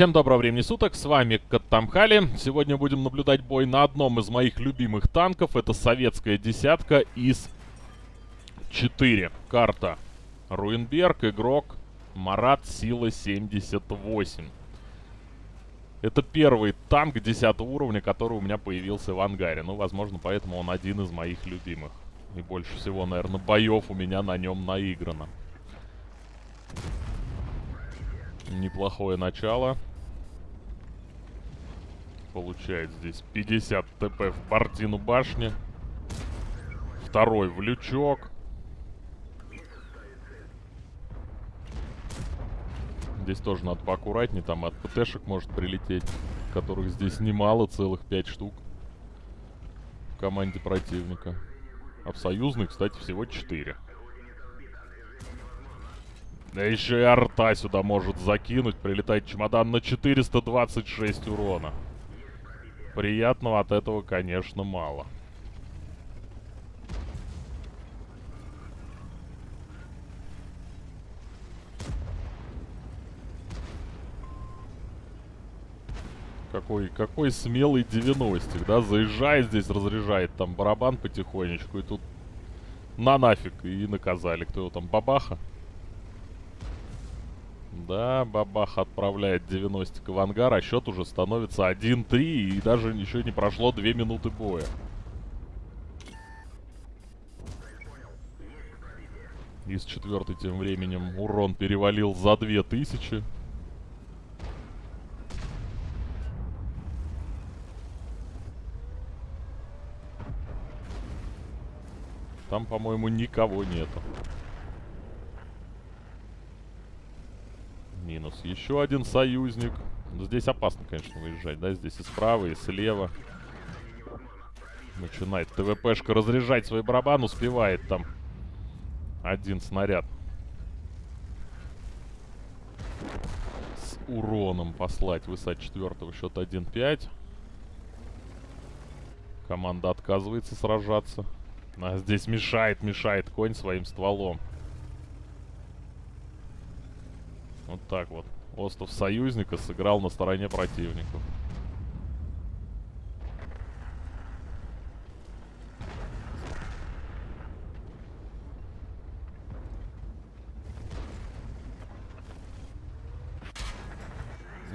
Всем доброго времени суток, с вами Каттамхали. Сегодня будем наблюдать бой на одном из моих любимых танков. Это советская десятка из 4. Карта Руинберг, игрок Марат, сила 78. Это первый танк 10 уровня, который у меня появился в ангаре. Ну, возможно, поэтому он один из моих любимых. И больше всего, наверное, боев у меня на нем наиграно. Неплохое начало. Получает здесь 50 ТП в Бардину башни. Второй в лючок. Здесь тоже надо поаккуратнее, там от ПТшек может прилететь, которых здесь немало, целых 5 штук в команде противника. А в союзной, кстати, всего 4. Да еще и арта сюда может закинуть. Прилетает чемодан на 426 урона. Приятного от этого, конечно, мало. Какой, какой смелый 90 да? Заезжает здесь, разряжает там барабан потихонечку, и тут на нафиг, и наказали. Кто его там, бабаха? Да, Бабах отправляет 90 в ангар, а счет уже становится 1-3, и даже еще не прошло 2 минуты боя. Из четвертой тем временем урон перевалил за 2000. Там, по-моему, никого нету. Минус. Еще один союзник. Здесь опасно, конечно, выезжать, да? Здесь и справа, и слева. Начинает ТВПшка разряжать свой барабан. Успевает там один снаряд. С уроном послать высать четвертого. Счет 1-5. Команда отказывается сражаться. А здесь мешает, мешает конь своим стволом. Вот так вот. Остров союзника сыграл на стороне противников.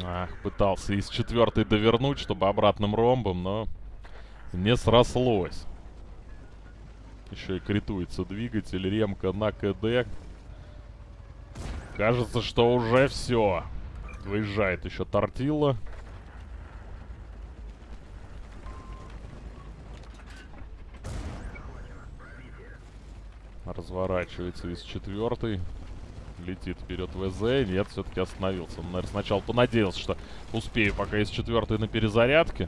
Ах, пытался из четвертой довернуть, чтобы обратным ромбом, но не срослось. Еще и критуется двигатель, ремка на КД. Кажется, что уже все. Выезжает еще тортила. Разворачивается из четвертой. Летит вперед ВЗ. Нет, все-таки остановился. Он, наверное, сначала понадеялся, что успею пока из четвертой на перезарядке.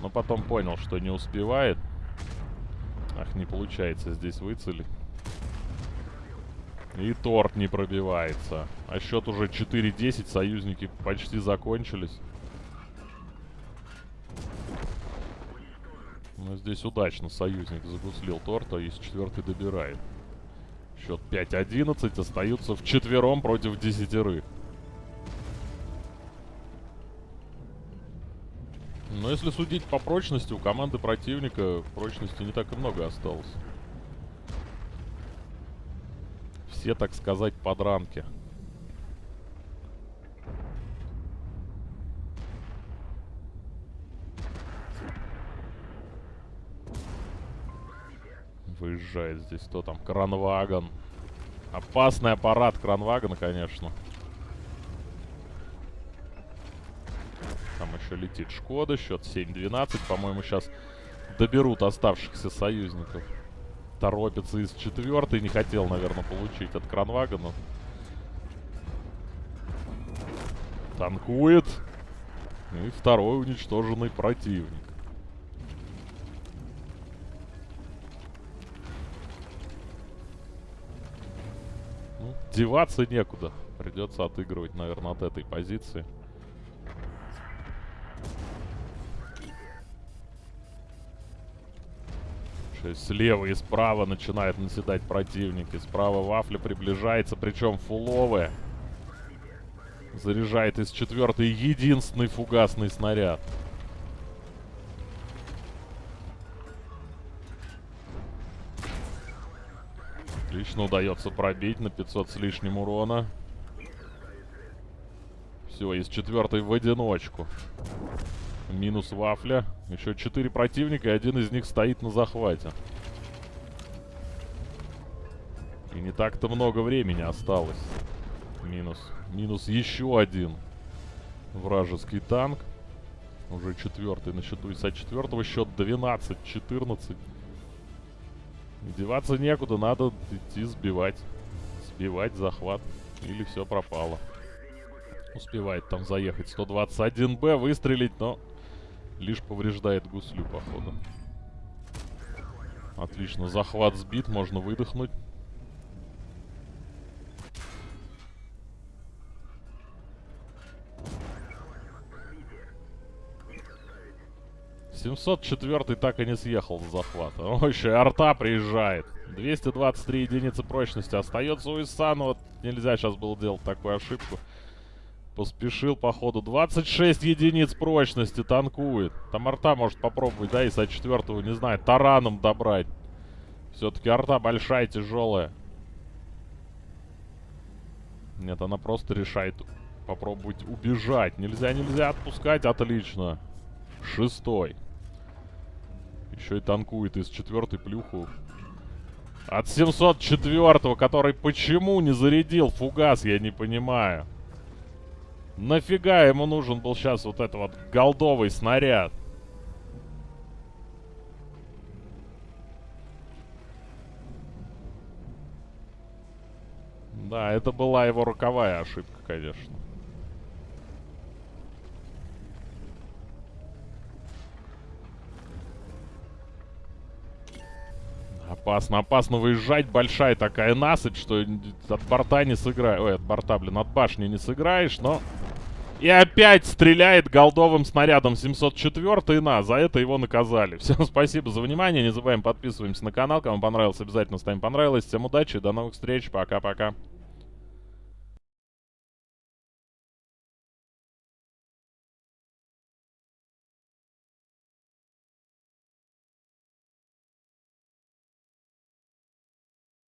Но потом понял, что не успевает. Ах, не получается здесь выцелить. И торт не пробивается. А счет уже 4-10, союзники почти закончились. Но здесь удачно союзник загуслил торта и с четвертой добирает. Счет 5-11, остаются в четвером против десятерых. Но если судить по прочности, у команды противника прочности не так и много осталось. Все, так сказать, подранки. Выезжает здесь кто там? Кранвагон. Опасный аппарат Кранвагона, конечно. Там еще летит Шкода. Счет 7-12. По-моему, сейчас доберут оставшихся союзников торопится из четвертой. Не хотел, наверное, получить от Кранвагана. Танкует. И второй уничтоженный противник. Ну, деваться некуда. Придется отыгрывать, наверное, от этой позиции. Слева и справа начинает наседать противник. И справа вафля приближается, причем фуловая. Заряжает из четвертой единственный фугасный снаряд. Отлично удается пробить на 500 с лишним урона. Все, из четвертой в одиночку. Минус вафля. Еще четыре противника, и один из них стоит на захвате. И не так-то много времени осталось. Минус. Минус еще один вражеский танк. Уже четвертый на счету ИСа четвертого. Счет 12-14. Деваться некуда, надо идти сбивать. Сбивать захват. Или все пропало. Успевает там заехать 121Б, выстрелить, но лишь повреждает гуслю, походу. Отлично, захват сбит, можно выдохнуть. 704 так и не съехал с захвата. О, еще и арта приезжает. 223 единицы прочности. Остается у Исана. Вот нельзя сейчас было делать такую ошибку. Поспешил, походу. 26 единиц прочности танкует. Там арта может попробовать, да, Иса 4 не знаю, тараном добрать. Все-таки арта большая, тяжелая. Нет, она просто решает попробовать убежать. Нельзя, нельзя отпускать. Отлично. Шестой. Еще и танкует из четвертой плюху. От 704-го, который почему не зарядил фугас, я не понимаю. Нафига ему нужен был сейчас вот этот вот голдовый снаряд? Да, это была его роковая ошибка, конечно. Опасно, опасно выезжать. Большая такая насыпь, что от борта не сыграешь. Ой, от борта, блин, от башни не сыграешь, но... И опять стреляет голдовым снарядом 704 на. За это его наказали. Всем спасибо за внимание. Не забываем подписываемся на канал. Кому понравилось, обязательно ставим понравилось. Всем удачи, до новых встреч. Пока-пока.